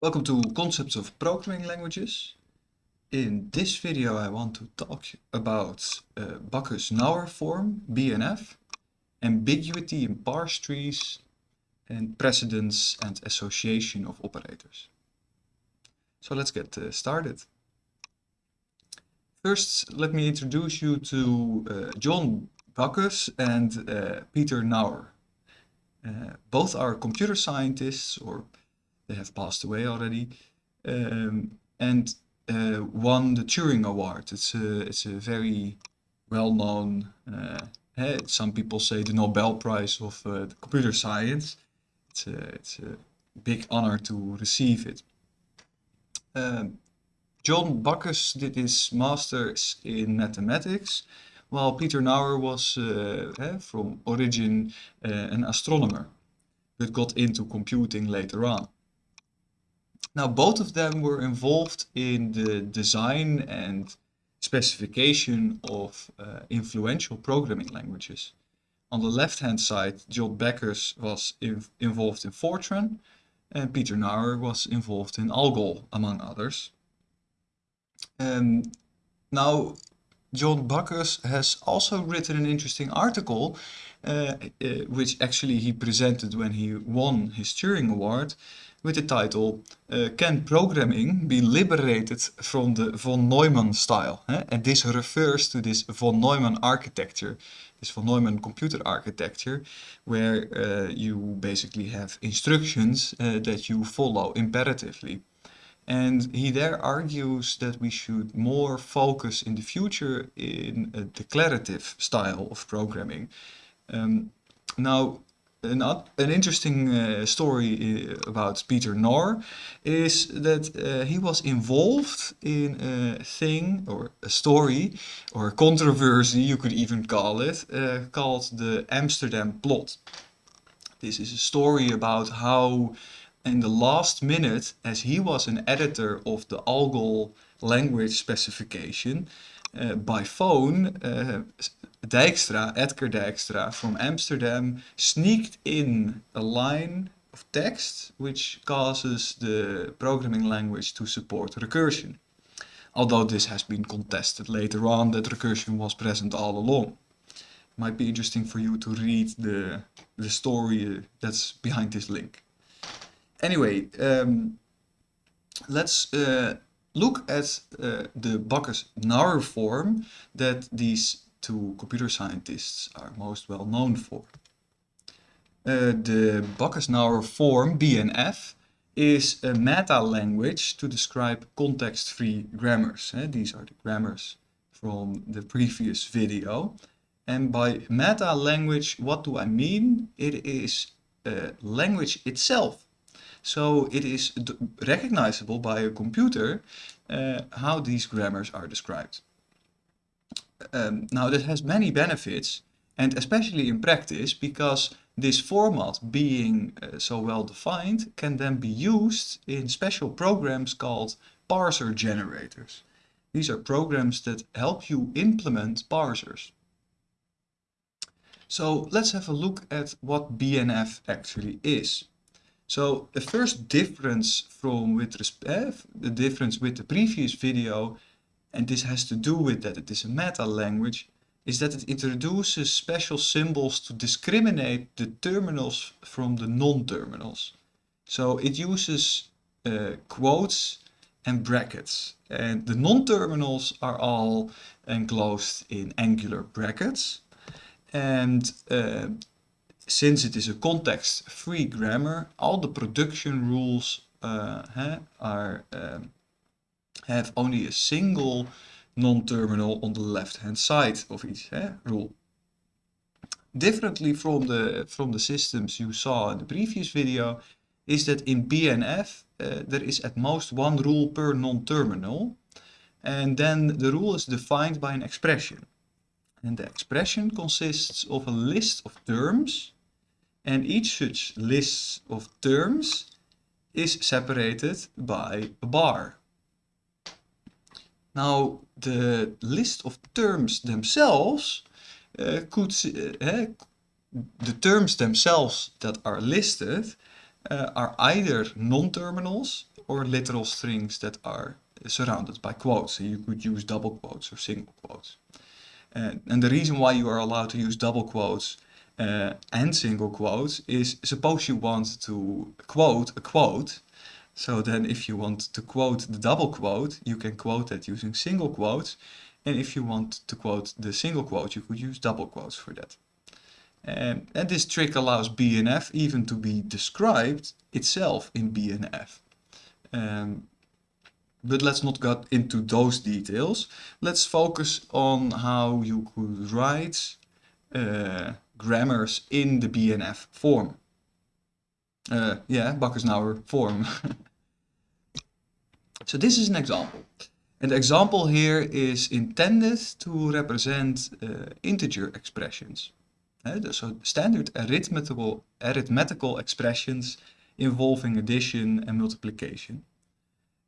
Welcome to Concepts of Programming Languages. In this video I want to talk about uh, Backus-Naur form, BNF, ambiguity in parse trees, and precedence and association of operators. So let's get uh, started. First, let me introduce you to uh, John Backus and uh, Peter Naur. Uh, both are computer scientists or they have passed away already, um, and uh, won the Turing Award. It's a, it's a very well-known, uh, eh, some people say the Nobel Prize of uh, computer science. It's a, it's a big honor to receive it. Um, John Backus did his master's in mathematics, while Peter Naur was uh, from origin uh, an astronomer, but got into computing later on. Now, both of them were involved in the design and specification of uh, influential programming languages. On the left-hand side, John Backus was involved in Fortran, and Peter Naur was involved in ALGOL, among others. Um, now, John Backus has also written an interesting article, uh, uh, which actually he presented when he won his Turing Award, with the title uh, Can Programming be Liberated from the von Neumann Style? Eh? And this refers to this von Neumann architecture, this von Neumann computer architecture, where uh, you basically have instructions uh, that you follow imperatively. And he there argues that we should more focus in the future in a declarative style of programming. Um, now, an, an interesting uh, story uh, about Peter Naur is that uh, he was involved in a thing or a story or a controversy you could even call it uh, called the Amsterdam plot. This is a story about how in the last minute as he was an editor of the ALGOL language specification uh, by phone uh, Dijkstra, Edsger Dijkstra from Amsterdam sneaked in a line of text which causes the programming language to support recursion. Although this has been contested later on that recursion was present all along. Might be interesting for you to read the, the story that's behind this link. Anyway, um, let's uh, look at uh, the Backus-Naur form that these two computer scientists are most well known for. Uh, the Backus-Naur form, BNF, is a meta-language to describe context-free grammars. These are the grammars from the previous video. And by meta-language, what do I mean? It is a language itself. So it is recognizable by a computer uh, how these grammars are described um, now that has many benefits and especially in practice because this format being uh, so well defined can then be used in special programs called parser generators. These are programs that help you implement parsers. So let's have a look at what BNF actually is. So the first difference from with respect, uh, the difference with the previous video and this has to do with that it is a meta language, is that it introduces special symbols to discriminate the terminals from the non-terminals. So it uses uh, quotes and brackets. And the non-terminals are all enclosed in angular brackets. And uh, since it is a context-free grammar, all the production rules uh, are um, have only a single non-terminal on the left-hand side of each eh, rule. Differently from the, from the systems you saw in the previous video, is that in BNF uh, there is at most one rule per non-terminal and then the rule is defined by an expression. And the expression consists of a list of terms and each such list of terms is separated by a bar. Now, the list of terms themselves uh, could, uh, the terms themselves that are listed uh, are either non-terminals or literal strings that are surrounded by quotes. So you could use double quotes or single quotes. Uh, and the reason why you are allowed to use double quotes uh, and single quotes is suppose you want to quote a quote. So then if you want to quote the double quote, you can quote that using single quotes. And if you want to quote the single quote, you could use double quotes for that. And this trick allows BNF even to be described itself in BNF. Um, but let's not get into those details. Let's focus on how you could write uh, grammars in the BNF form. Uh, yeah, Backus-Naur form. so this is an example. And the example here is intended to represent uh, integer expressions. Uh, so standard arithmetical, arithmetical expressions involving addition and multiplication.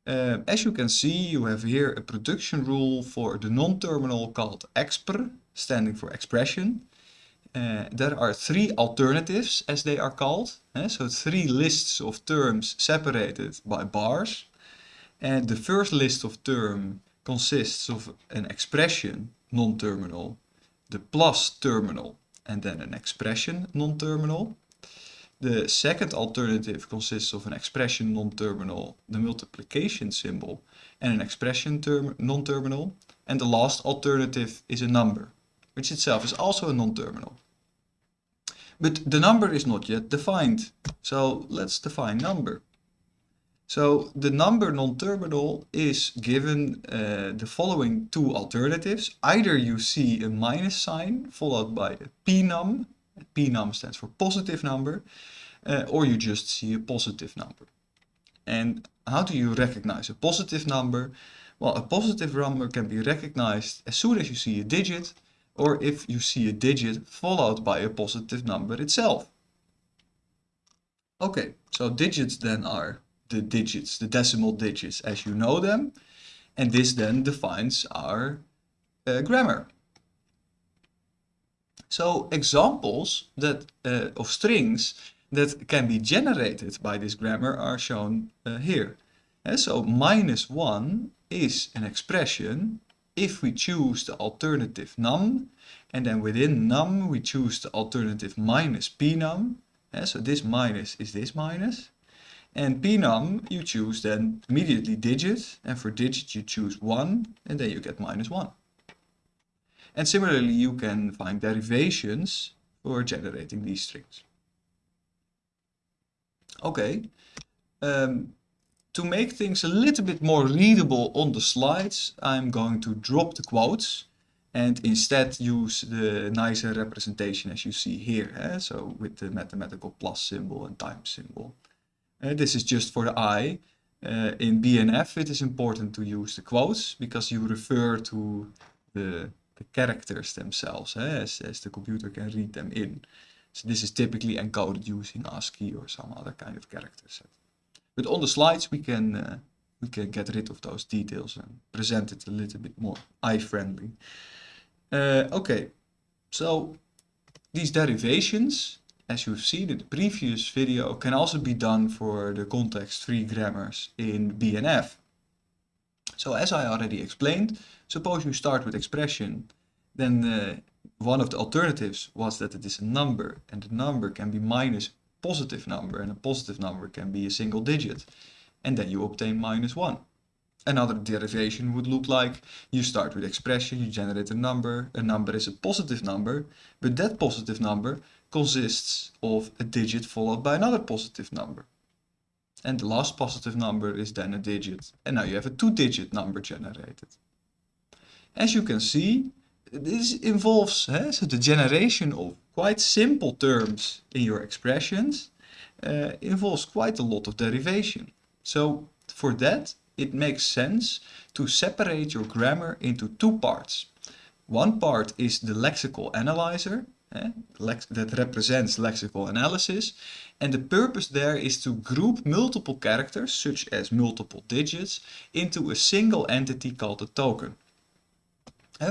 Uh, as you can see, you have here a production rule for the non-terminal called expr, standing for expression. Uh, there are three alternatives, as they are called. Uh, so three lists of terms separated by bars. And the first list of term consists of an expression, non-terminal, the plus terminal, and then an expression, non-terminal. The second alternative consists of an expression non-terminal, the multiplication symbol, and an expression term non-terminal. And the last alternative is a number, which itself is also a non-terminal. But the number is not yet defined, so let's define number. So the number non-terminal is given uh, the following two alternatives. Either you see a minus sign followed by a p num, a pnum, pnum stands for positive number, uh, or you just see a positive number. And how do you recognize a positive number? Well, a positive number can be recognized as soon as you see a digit, or if you see a digit followed by a positive number itself. Okay, so digits then are the digits, the decimal digits as you know them, and this then defines our uh, grammar. So examples that uh, of strings that can be generated by this grammar are shown uh, here. And so minus 1 is an expression if we choose the alternative num and then within num we choose the alternative minus pnum. And so this minus is this minus. And pnum you choose then immediately digit and for digit you choose 1 and then you get minus 1. And similarly, you can find derivations for generating these strings. Okay, um, to make things a little bit more readable on the slides, I'm going to drop the quotes and instead use the nicer representation as you see here. Eh? So with the mathematical plus symbol and times symbol. Uh, this is just for the eye. Uh, in BNF it is important to use the quotes because you refer to the the characters themselves, eh, as, as the computer can read them in. So this is typically encoded using ASCII or some other kind of character set. But on the slides we can uh, we can get rid of those details and present it a little bit more eye-friendly. Uh, okay, so these derivations, as you've seen in the previous video, can also be done for the context-free grammars in BNF. So as I already explained, suppose you start with expression, then uh, one of the alternatives was that it is a number and the number can be minus positive number and a positive number can be a single digit and then you obtain minus 1. Another derivation would look like you start with expression, you generate a number, a number is a positive number, but that positive number consists of a digit followed by another positive number. And the last positive number is then a digit. And now you have a two-digit number generated. As you can see, this involves eh, so the generation of quite simple terms in your expressions uh, involves quite a lot of derivation. So for that, it makes sense to separate your grammar into two parts. One part is the lexical analyzer, that represents lexical analysis, and the purpose there is to group multiple characters, such as multiple digits, into a single entity called a token.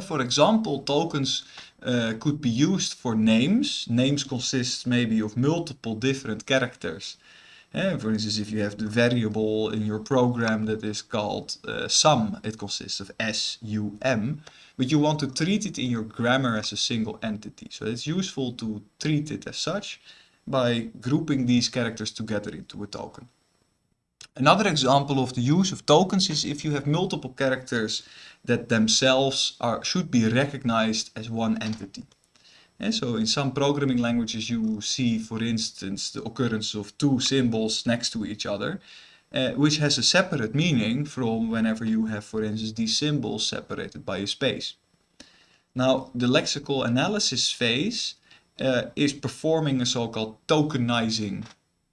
For example, tokens uh, could be used for names. Names consist maybe of multiple different characters Uh, for instance, if you have the variable in your program that is called uh, sum, it consists of S, U, M, but you want to treat it in your grammar as a single entity. So it's useful to treat it as such by grouping these characters together into a token. Another example of the use of tokens is if you have multiple characters that themselves are should be recognized as one entity. And so in some programming languages you see, for instance, the occurrence of two symbols next to each other, uh, which has a separate meaning from whenever you have, for instance, these symbols separated by a space. Now, the lexical analysis phase uh, is performing a so-called tokenizing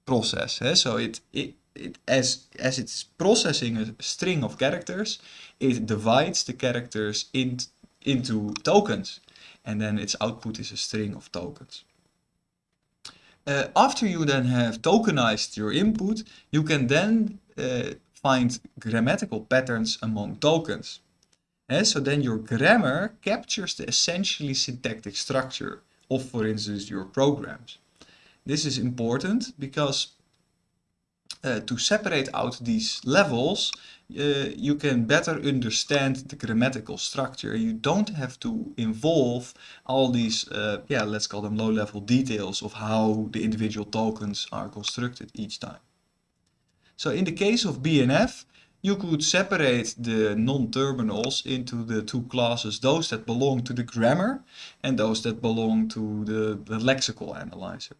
process. Eh? So it, it, it, as, as it's processing a string of characters, it divides the characters in, into tokens. And then its output is a string of tokens. Uh, after you then have tokenized your input, you can then uh, find grammatical patterns among tokens. Uh, so then your grammar captures the essentially syntactic structure of, for instance, your programs. This is important because uh, to separate out these levels, uh, you can better understand the grammatical structure. You don't have to involve all these, uh, yeah, let's call them low-level details of how the individual tokens are constructed each time. So in the case of BNF, you could separate the non-terminals into the two classes, those that belong to the grammar and those that belong to the, the lexical analyzer.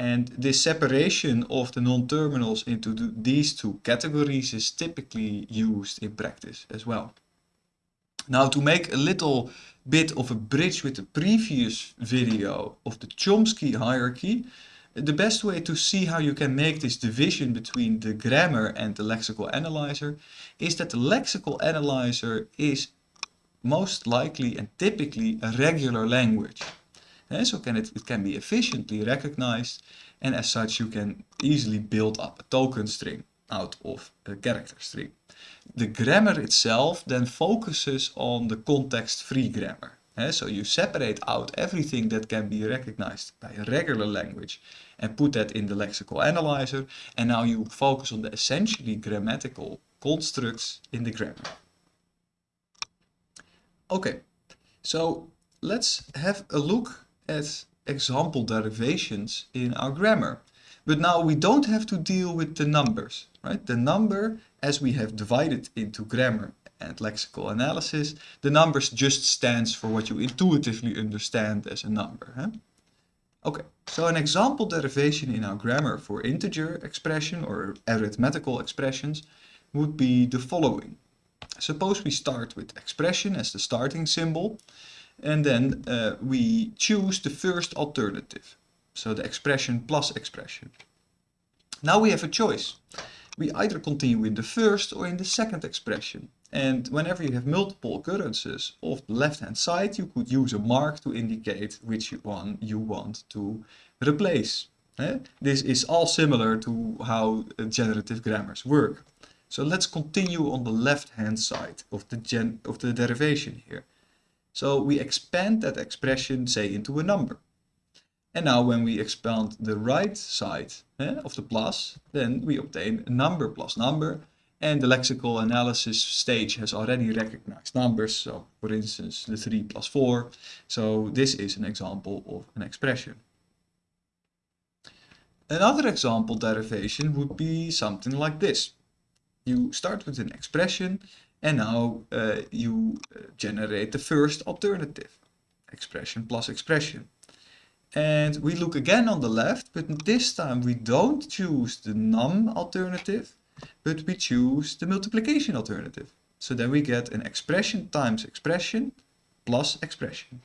And this separation of the non-terminals into the, these two categories is typically used in practice as well. Now to make a little bit of a bridge with the previous video of the Chomsky hierarchy, the best way to see how you can make this division between the grammar and the lexical analyzer is that the lexical analyzer is most likely and typically a regular language. So can it, it can be efficiently recognized and as such you can easily build up a token string out of a character string. The grammar itself then focuses on the context-free grammar. So you separate out everything that can be recognized by a regular language and put that in the lexical analyzer and now you focus on the essentially grammatical constructs in the grammar. Okay, so let's have a look at example derivations in our grammar. But now we don't have to deal with the numbers, right? The number, as we have divided into grammar and lexical analysis, the numbers just stands for what you intuitively understand as a number. Huh? Okay, so an example derivation in our grammar for integer expression or arithmetical expressions would be the following. Suppose we start with expression as the starting symbol and then uh, we choose the first alternative. So the expression plus expression. Now we have a choice. We either continue in the first or in the second expression. And whenever you have multiple occurrences of the left-hand side, you could use a mark to indicate which one you want to replace. Eh? This is all similar to how generative grammars work. So let's continue on the left-hand side of the, gen of the derivation here. So we expand that expression, say, into a number. And now when we expand the right side eh, of the plus, then we obtain a number plus number, and the lexical analysis stage has already recognized numbers. So for instance, the 3 plus 4. So this is an example of an expression. Another example derivation would be something like this. You start with an expression and now uh, you uh, generate the first alternative. Expression plus expression. And we look again on the left, but this time we don't choose the num alternative, but we choose the multiplication alternative. So then we get an expression times expression plus expression.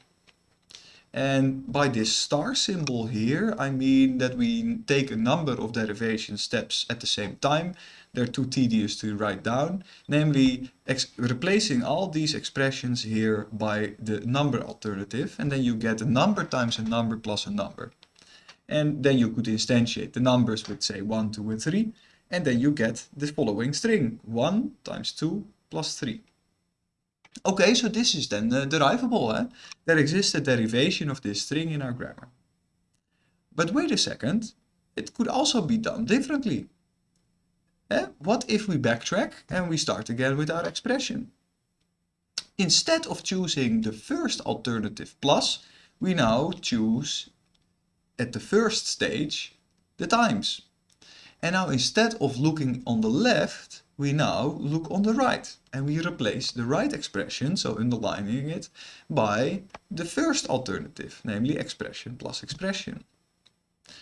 And by this star symbol here, I mean that we take a number of derivation steps at the same time. They're too tedious to write down, namely replacing all these expressions here by the number alternative. And then you get a number times a number plus a number. And then you could instantiate the numbers with say 1, 2 and 3 and then you get the following string 1 times 2 plus 3. Okay, so this is then uh, derivable. Eh? There exists a derivation of this string in our grammar. But wait a second, it could also be done differently. Eh? What if we backtrack and we start again with our expression? Instead of choosing the first alternative plus, we now choose at the first stage the times. And now instead of looking on the left, we now look on the right and we replace the right expression, so underlining it, by the first alternative, namely expression plus expression.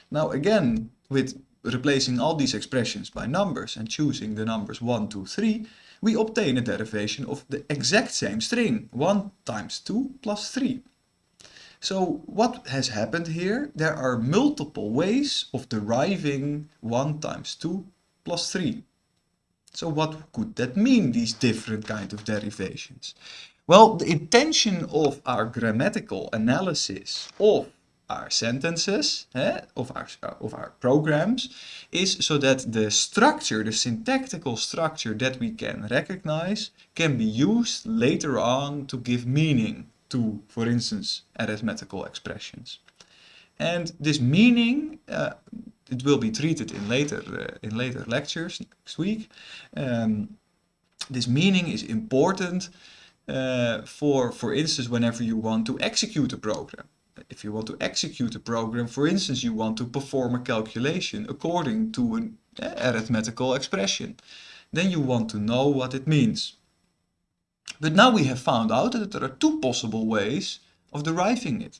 Now again, with replacing all these expressions by numbers and choosing the numbers 1, 2, 3, we obtain a derivation of the exact same string, 1 times 2 plus 3. So what has happened here? There are multiple ways of deriving 1 times 2 plus 3. So what could that mean, these different kind of derivations? Well, the intention of our grammatical analysis of our sentences, eh, of, our, of our programs, is so that the structure, the syntactical structure that we can recognize can be used later on to give meaning to, for instance, arithmetical expressions. And this meaning, uh, it will be treated in later, uh, in later lectures next week. Um, this meaning is important uh, for, for instance, whenever you want to execute a program. If you want to execute a program, for instance, you want to perform a calculation according to an uh, arithmetical expression, then you want to know what it means. But now we have found out that there are two possible ways of deriving it.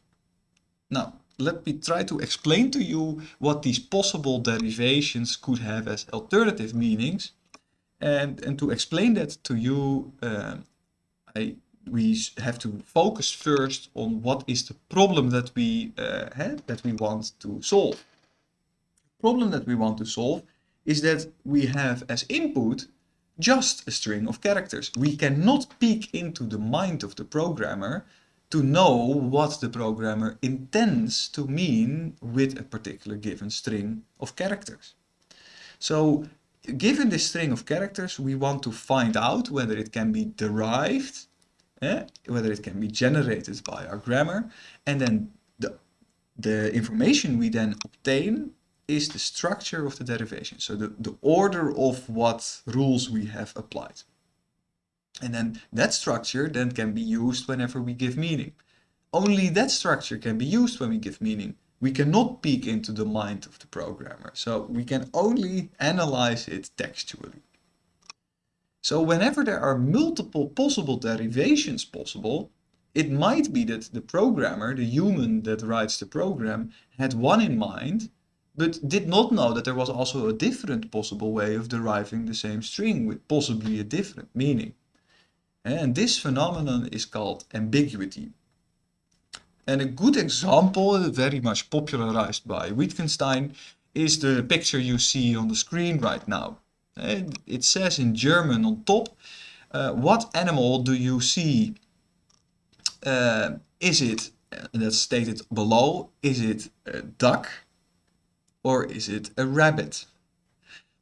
Now, let me try to explain to you what these possible derivations could have as alternative meanings. And, and to explain that to you, uh, I, we have to focus first on what is the problem that we, uh, have, that we want to solve. The problem that we want to solve is that we have as input just a string of characters. We cannot peek into the mind of the programmer to know what the programmer intends to mean with a particular given string of characters. So given this string of characters, we want to find out whether it can be derived, eh, whether it can be generated by our grammar, and then the, the information we then obtain is the structure of the derivation. So the, the order of what rules we have applied. And then that structure then can be used whenever we give meaning. Only that structure can be used when we give meaning. We cannot peek into the mind of the programmer. So we can only analyze it textually. So whenever there are multiple possible derivations possible, it might be that the programmer, the human that writes the program, had one in mind but did not know that there was also a different possible way of deriving the same string with possibly a different meaning. And this phenomenon is called ambiguity. And a good example, very much popularized by Wittgenstein, is the picture you see on the screen right now. And it says in German on top, uh, what animal do you see? Uh, is it, that's stated below, is it a duck, or is it a rabbit?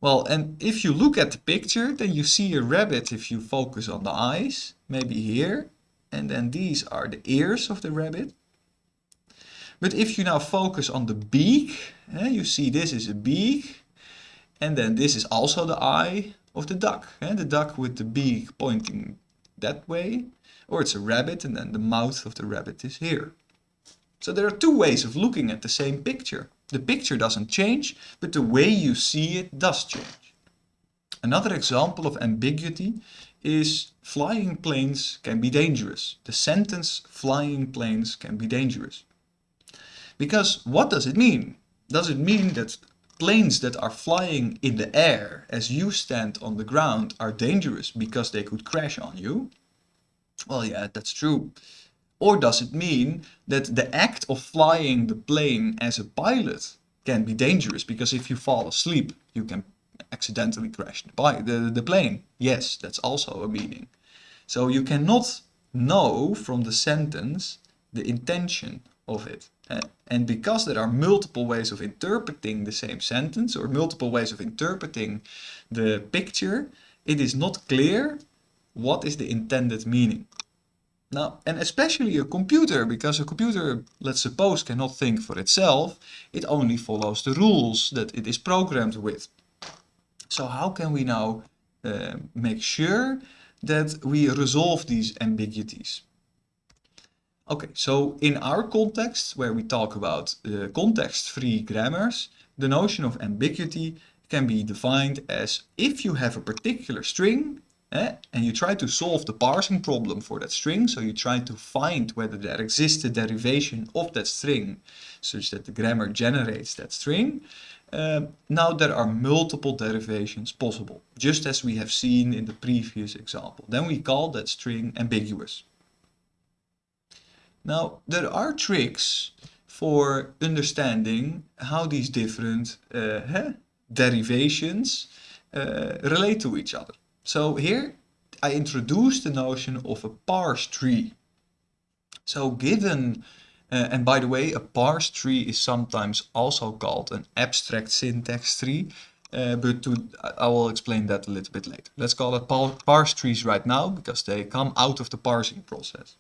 Well, and if you look at the picture, then you see a rabbit if you focus on the eyes, maybe here, and then these are the ears of the rabbit. But if you now focus on the beak, eh, you see this is a beak, and then this is also the eye of the duck, eh, the duck with the beak pointing that way, or it's a rabbit and then the mouth of the rabbit is here. So there are two ways of looking at the same picture. The picture doesn't change, but the way you see it does change. Another example of ambiguity is flying planes can be dangerous. The sentence flying planes can be dangerous. Because what does it mean? Does it mean that planes that are flying in the air as you stand on the ground are dangerous because they could crash on you? Well, yeah, that's true. Or does it mean that the act of flying the plane as a pilot can be dangerous because if you fall asleep, you can accidentally crash the, the, the plane? Yes, that's also a meaning. So you cannot know from the sentence the intention of it. And because there are multiple ways of interpreting the same sentence or multiple ways of interpreting the picture, it is not clear what is the intended meaning. Now, and especially a computer, because a computer, let's suppose, cannot think for itself, it only follows the rules that it is programmed with. So how can we now uh, make sure that we resolve these ambiguities? Okay, so in our context, where we talk about uh, context-free grammars, the notion of ambiguity can be defined as if you have a particular string eh, and you try to solve the parsing problem for that string, so you try to find whether there exists a derivation of that string such that the grammar generates that string, uh, now there are multiple derivations possible, just as we have seen in the previous example. Then we call that string ambiguous. Now, there are tricks for understanding how these different uh, derivations uh, relate to each other. So here I introduced the notion of a parse tree. So given, uh, and by the way, a parse tree is sometimes also called an abstract syntax tree, uh, but to, I will explain that a little bit later. Let's call it parse trees right now because they come out of the parsing process.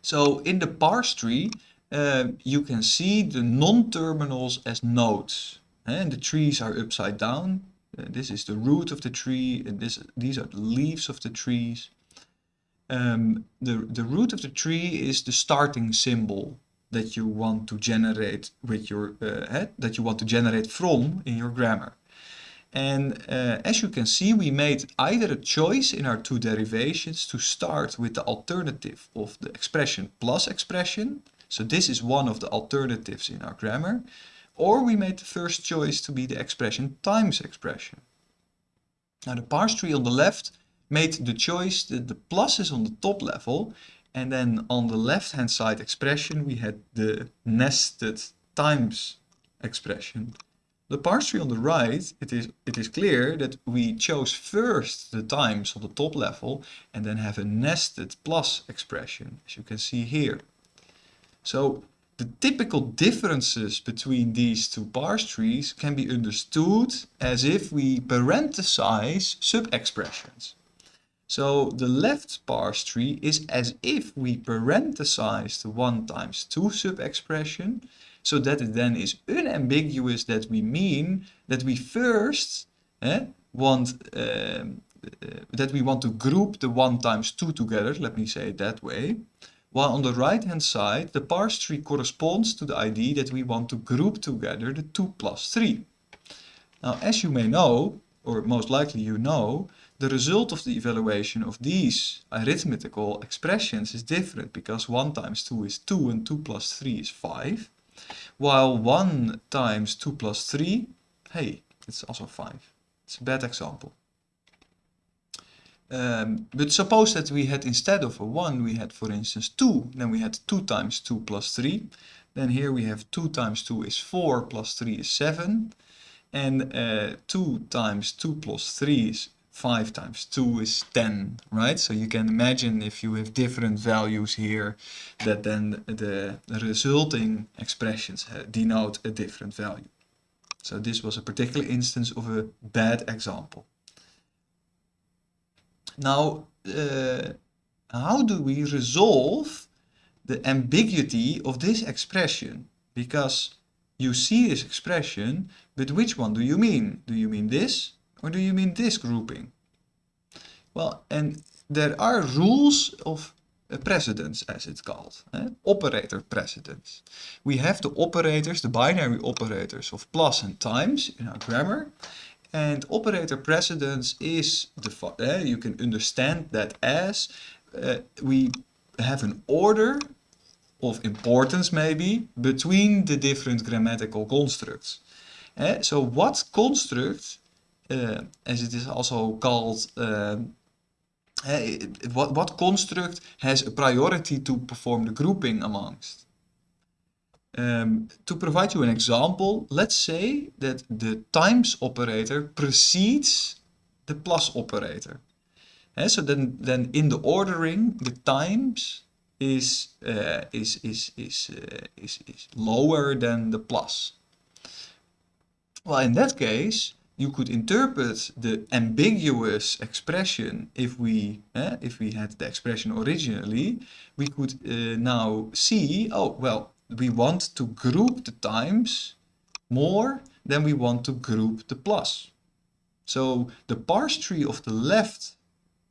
So in the parse tree, uh, you can see the non-terminals as nodes. And the trees are upside down. Uh, this is the root of the tree, and this, these are the leaves of the trees. Um, the, the root of the tree is the starting symbol that you want to generate with your uh, head, that you want to generate from in your grammar. And uh, as you can see, we made either a choice in our two derivations to start with the alternative of the expression plus expression. So this is one of the alternatives in our grammar. Or we made the first choice to be the expression times expression. Now the parse tree on the left made the choice that the plus is on the top level and then on the left hand side expression we had the nested times expression. The parse tree on the right, it is, it is clear that we chose first the times on the top level and then have a nested plus expression, as you can see here. So the typical differences between these two parse trees can be understood as if we parenthesize sub-expressions. So the left parse tree is as if we parenthesize the 1 times 2 sub-expression so that it then is unambiguous that we mean that we first eh, want um, uh, that we want to group the 1 times 2 together, let me say it that way, while on the right hand side the parse tree corresponds to the idea that we want to group together the 2 plus 3. Now as you may know, or most likely you know, the result of the evaluation of these arithmetical expressions is different because 1 times 2 is 2 and 2 plus 3 is 5 while 1 times 2 plus 3, hey, it's also 5. It's a bad example. Um, but suppose that we had instead of a 1, we had for instance 2, then we had 2 times 2 plus 3. Then here we have 2 times 2 is 4 plus 3 is 7. And uh, 2 times 2 plus 3 is 5 times 2 is 10, right? So you can imagine if you have different values here, that then the resulting expressions denote a different value. So this was a particular instance of a bad example. Now, uh, how do we resolve the ambiguity of this expression? Because you see this expression, but which one do you mean? Do you mean this or do you mean this grouping? Well, and there are rules of precedence as it's called, eh? operator precedence. We have the operators, the binary operators of plus and times in our grammar. And operator precedence is, the eh, you can understand that as uh, we have an order of importance maybe between the different grammatical constructs. Eh? So what construct uh, as it is also called, uh, what, what construct has a priority to perform the grouping amongst? Um, to provide you an example, let's say that the times operator precedes the plus operator. Uh, so then, then in the ordering, the times is, uh, is, is, is, uh, is, is lower than the plus. Well, in that case, you could interpret the ambiguous expression if we eh, if we had the expression originally we could uh, now see oh well we want to group the times more than we want to group the plus. So the parse tree of the left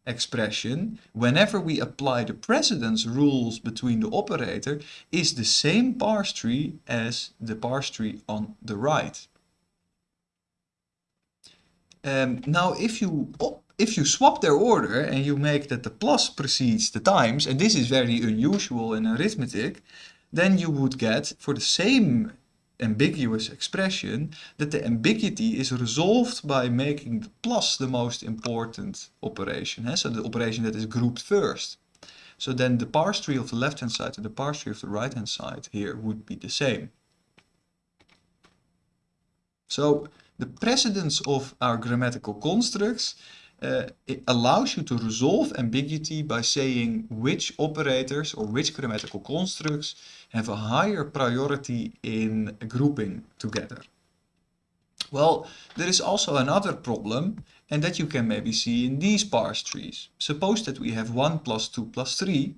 expression whenever we apply the precedence rules between the operator is the same parse tree as the parse tree on the right. Um, now, if you if you swap their order and you make that the plus precedes the times, and this is very unusual in arithmetic, then you would get, for the same ambiguous expression, that the ambiguity is resolved by making the plus the most important operation. So the operation that is grouped first. So then the parse tree of the left-hand side and the parse tree of the right-hand side here would be the same. So the precedence of our grammatical constructs uh, it allows you to resolve ambiguity by saying which operators or which grammatical constructs have a higher priority in grouping together. Well, there is also another problem and that you can maybe see in these parse trees. Suppose that we have 1 plus 2 plus 3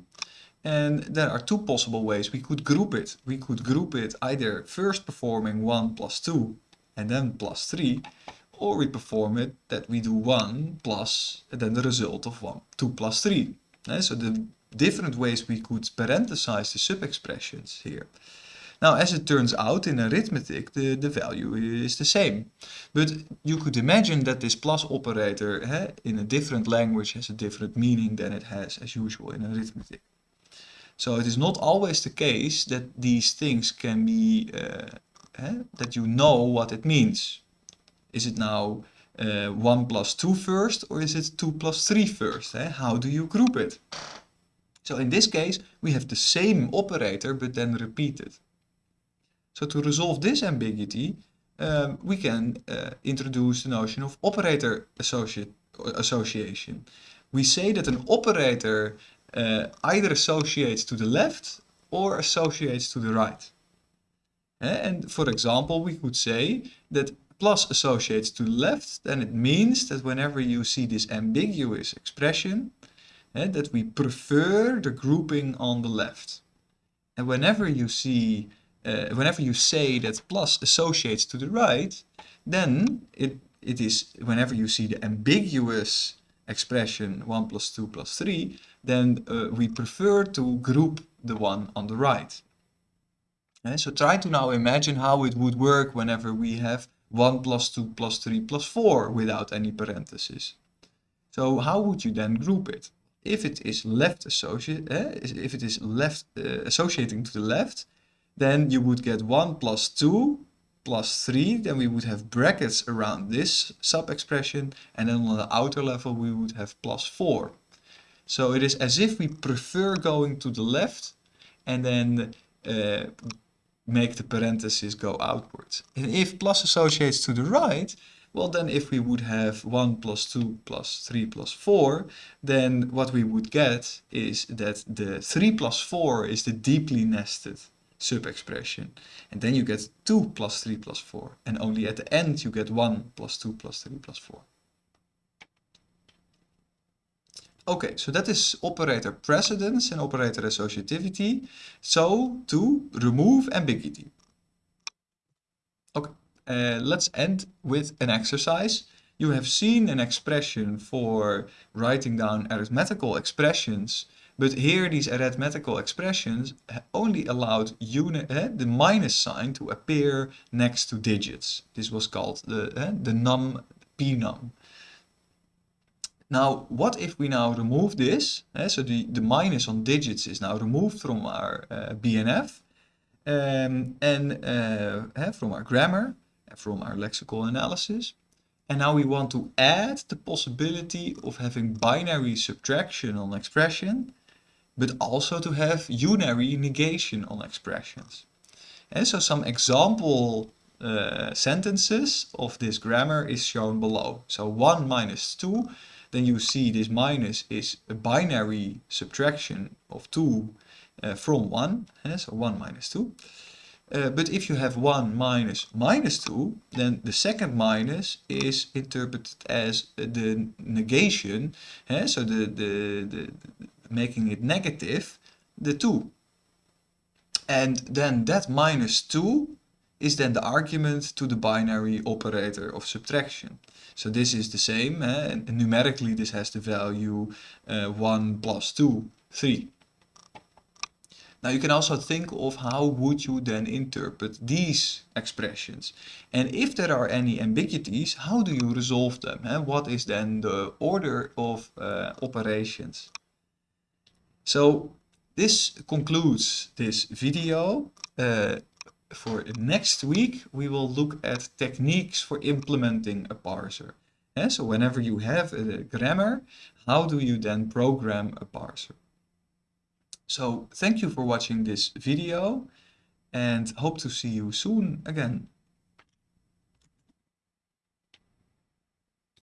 and there are two possible ways we could group it. We could group it either first performing 1 plus 2 and then plus 3 or we perform it that we do 1 plus and then the result of 1, 2 plus 3. Okay, so the different ways we could parenthesize the sub-expressions here. Now as it turns out in arithmetic the, the value is the same. But you could imagine that this plus operator eh, in a different language has a different meaning than it has as usual in arithmetic. So it is not always the case that these things can be uh, eh, that you know what it means. Is it now uh, 1 plus 2 first or is it 2 plus 3 first? Eh? How do you group it? So in this case we have the same operator but then repeated. So to resolve this ambiguity um, we can uh, introduce the notion of operator association. We say that an operator uh, either associates to the left or associates to the right. And for example, we could say that plus associates to the left, then it means that whenever you see this ambiguous expression, that we prefer the grouping on the left. And whenever you see, uh, whenever you say that plus associates to the right, then it, it is, whenever you see the ambiguous expression 1 plus 2 plus 3, then uh, we prefer to group the one on the right. Okay, so try to now imagine how it would work whenever we have 1 plus 2 plus 3 plus 4 without any parentheses. So how would you then group it? If it is left eh, if it is left uh, associating to the left, then you would get 1 plus 2 plus 3, then we would have brackets around this sub-expression, and then on the outer level we would have plus 4. So it is as if we prefer going to the left, and then uh, make the parentheses go outwards. And if plus associates to the right, well then if we would have 1 plus 2 plus 3 plus 4, then what we would get is that the 3 plus 4 is the deeply nested sub-expression. And then you get 2 plus 3 plus 4. And only at the end you get 1 plus 2 plus 3 plus 4. Okay, so that is operator precedence and operator associativity. So to remove ambiguity. Okay, uh, let's end with an exercise. You have seen an expression for writing down arithmetical expressions, but here these arithmetical expressions only allowed unit, uh, the minus sign to appear next to digits. This was called the, uh, the num pnum. Now, what if we now remove this? Uh, so the, the minus on digits is now removed from our uh, BNF um, and uh, from our grammar, and from our lexical analysis. And now we want to add the possibility of having binary subtraction on expression, but also to have unary negation on expressions. And so some example sentences of this grammar is shown below. So 1 minus 2 then you see this minus is a binary subtraction of 2 uh, from 1, uh, so 1 minus 2. Uh, but if you have 1 minus minus 2, then the second minus is interpreted as the negation, eh? so the, the, the, making it negative, the 2. And then that minus 2 is then the argument to the binary operator of subtraction. So this is the same, eh? and numerically this has the value uh, 1 plus 2, 3. Now you can also think of how would you then interpret these expressions. And if there are any ambiguities, how do you resolve them? Eh? What is then the order of uh, operations? So this concludes this video. Uh, for next week, we will look at techniques for implementing a parser. Yeah, so whenever you have a grammar, how do you then program a parser? So thank you for watching this video and hope to see you soon again.